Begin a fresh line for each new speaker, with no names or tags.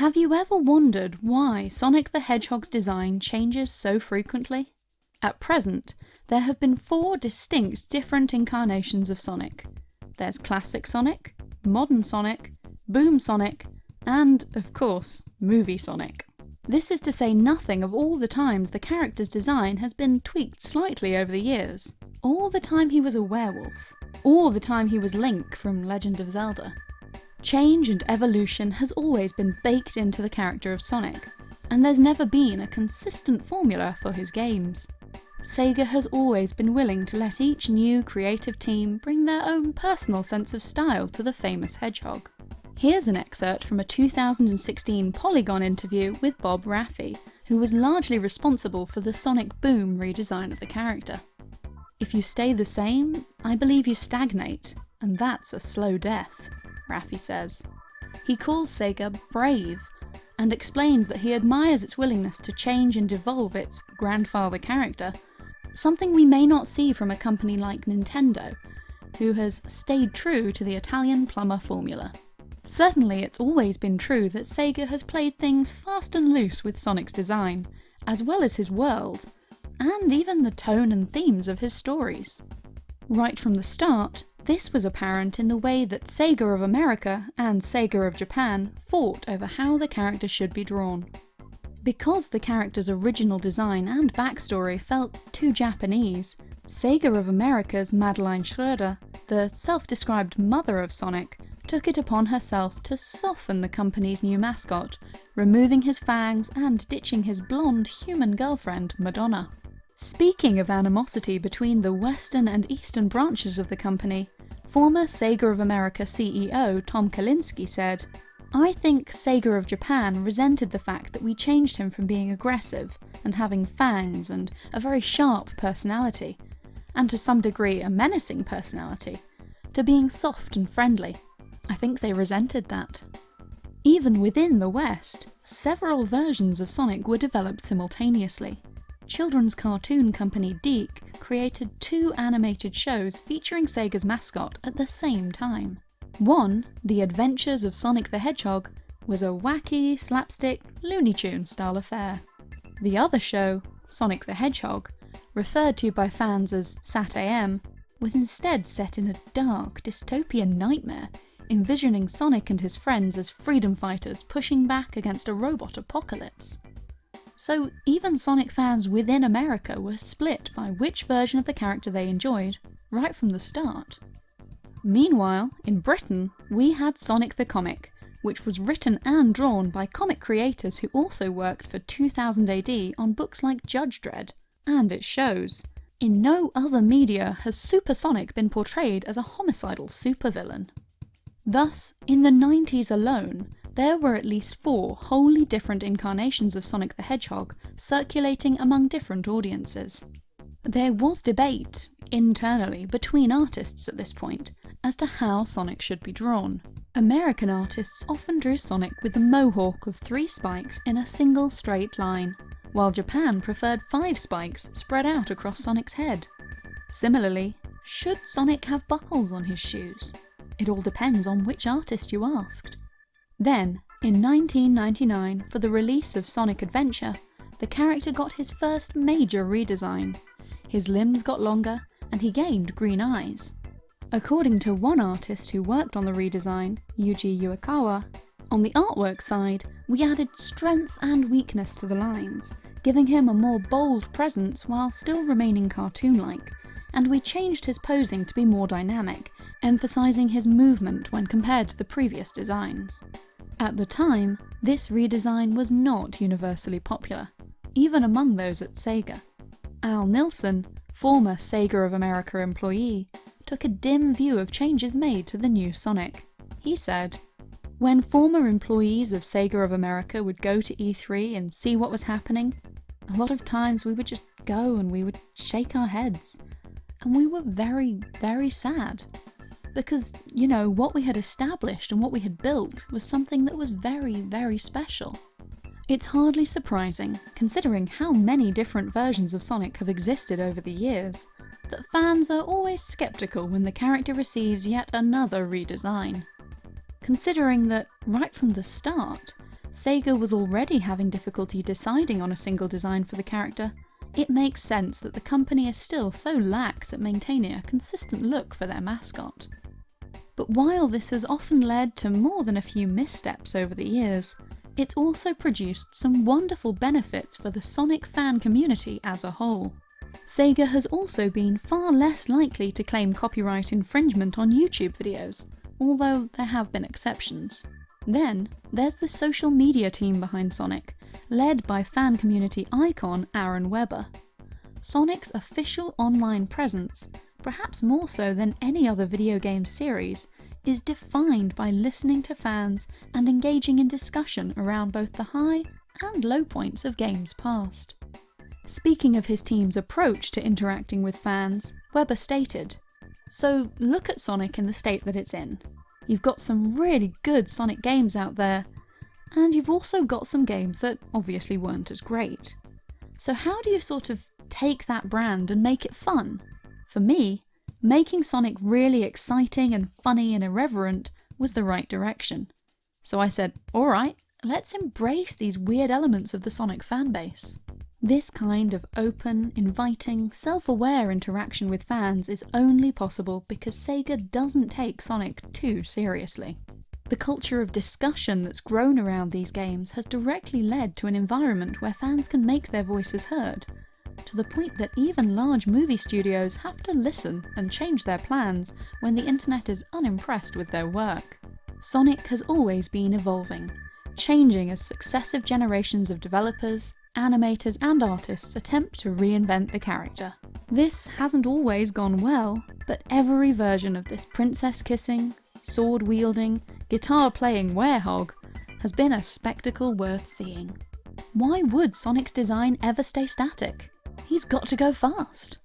Have you ever wondered why Sonic the Hedgehog's design changes so frequently? At present, there have been four distinct different incarnations of Sonic. There's Classic Sonic, Modern Sonic, Boom Sonic, and, of course, Movie Sonic. This is to say nothing of all the times the character's design has been tweaked slightly over the years. All the time he was a werewolf. All the time he was Link from Legend of Zelda. Change and evolution has always been baked into the character of Sonic, and there's never been a consistent formula for his games. Sega has always been willing to let each new creative team bring their own personal sense of style to the famous hedgehog. Here's an excerpt from a 2016 Polygon interview with Bob Rafei, who was largely responsible for the Sonic Boom redesign of the character. If you stay the same, I believe you stagnate, and that's a slow death, Rafei says. He calls Sega brave, and explains that he admires its willingness to change and evolve its grandfather character, something we may not see from a company like Nintendo, who has stayed true to the Italian plumber formula. Certainly it's always been true that Sega has played things fast and loose with Sonic's design, as well as his world, and even the tone and themes of his stories. Right from the start, this was apparent in the way that Sega of America and Sega of Japan fought over how the character should be drawn. Because the character's original design and backstory felt too Japanese, Sega of America's Madeline Schroeder, the self-described mother of Sonic, took it upon herself to soften the company's new mascot, removing his fangs and ditching his blonde human girlfriend, Madonna. Speaking of animosity between the western and eastern branches of the company, former Sega of America CEO Tom Kalinske said, I think Sega of Japan resented the fact that we changed him from being aggressive and having fangs and a very sharp personality, and to some degree a menacing personality, to being soft and friendly. I think they resented that. Even within the West, several versions of Sonic were developed simultaneously. Children's cartoon company DiC created two animated shows featuring Sega's mascot at the same time. One, The Adventures of Sonic the Hedgehog, was a wacky, slapstick, Looney Tunes style affair. The other show, Sonic the Hedgehog, referred to by fans as SatAM, was instead set in a dark, dystopian nightmare envisioning Sonic and his friends as freedom fighters pushing back against a robot apocalypse. So even Sonic fans within America were split by which version of the character they enjoyed, right from the start. Meanwhile, in Britain, we had Sonic the Comic, which was written and drawn by comic creators who also worked for 2000 AD on books like Judge Dredd, and it shows. In no other media has Super Sonic been portrayed as a homicidal supervillain. Thus, in the 90s alone, there were at least four wholly different incarnations of Sonic the Hedgehog circulating among different audiences. There was debate, internally, between artists at this point, as to how Sonic should be drawn. American artists often drew Sonic with a mohawk of three spikes in a single straight line, while Japan preferred five spikes spread out across Sonic's head. Similarly, should Sonic have buckles on his shoes? It all depends on which artist you asked. Then, in 1999, for the release of Sonic Adventure, the character got his first major redesign. His limbs got longer, and he gained green eyes. According to one artist who worked on the redesign, Yuji Uekawa, on the artwork side, we added strength and weakness to the lines, giving him a more bold presence while still remaining cartoon-like, and we changed his posing to be more dynamic, emphasising his movement when compared to the previous designs. At the time, this redesign was not universally popular, even among those at Sega. Al Nilsen, former Sega of America employee, took a dim view of changes made to the new Sonic. He said, When former employees of Sega of America would go to E3 and see what was happening, a lot of times we would just go and we would shake our heads. And we were very, very sad because, you know, what we had established and what we had built was something that was very, very special. It's hardly surprising, considering how many different versions of Sonic have existed over the years, that fans are always skeptical when the character receives yet another redesign. Considering that, right from the start, Sega was already having difficulty deciding on a single design for the character, it makes sense that the company is still so lax at maintaining a consistent look for their mascot. But while this has often led to more than a few missteps over the years, it's also produced some wonderful benefits for the Sonic fan community as a whole. Sega has also been far less likely to claim copyright infringement on YouTube videos, although there have been exceptions. Then, there's the social media team behind Sonic, led by fan community icon Aaron Webber. Sonic's official online presence, perhaps more so than any other video game series, is defined by listening to fans and engaging in discussion around both the high and low points of games past. Speaking of his team's approach to interacting with fans, Webber stated, So look at Sonic in the state that it's in. You've got some really good Sonic games out there, and you've also got some games that obviously weren't as great. So how do you sort of take that brand and make it fun? For me, making Sonic really exciting and funny and irreverent was the right direction. So I said, alright, let's embrace these weird elements of the Sonic fanbase. This kind of open, inviting, self-aware interaction with fans is only possible because Sega doesn't take Sonic too seriously. The culture of discussion that's grown around these games has directly led to an environment where fans can make their voices heard, to the point that even large movie studios have to listen and change their plans when the internet is unimpressed with their work. Sonic has always been evolving, changing as successive generations of developers, animators and artists attempt to reinvent the character. This hasn't always gone well, but every version of this princess-kissing, sword-wielding, guitar-playing werehog has been a spectacle worth seeing. Why would Sonic's design ever stay static? He's got to go fast!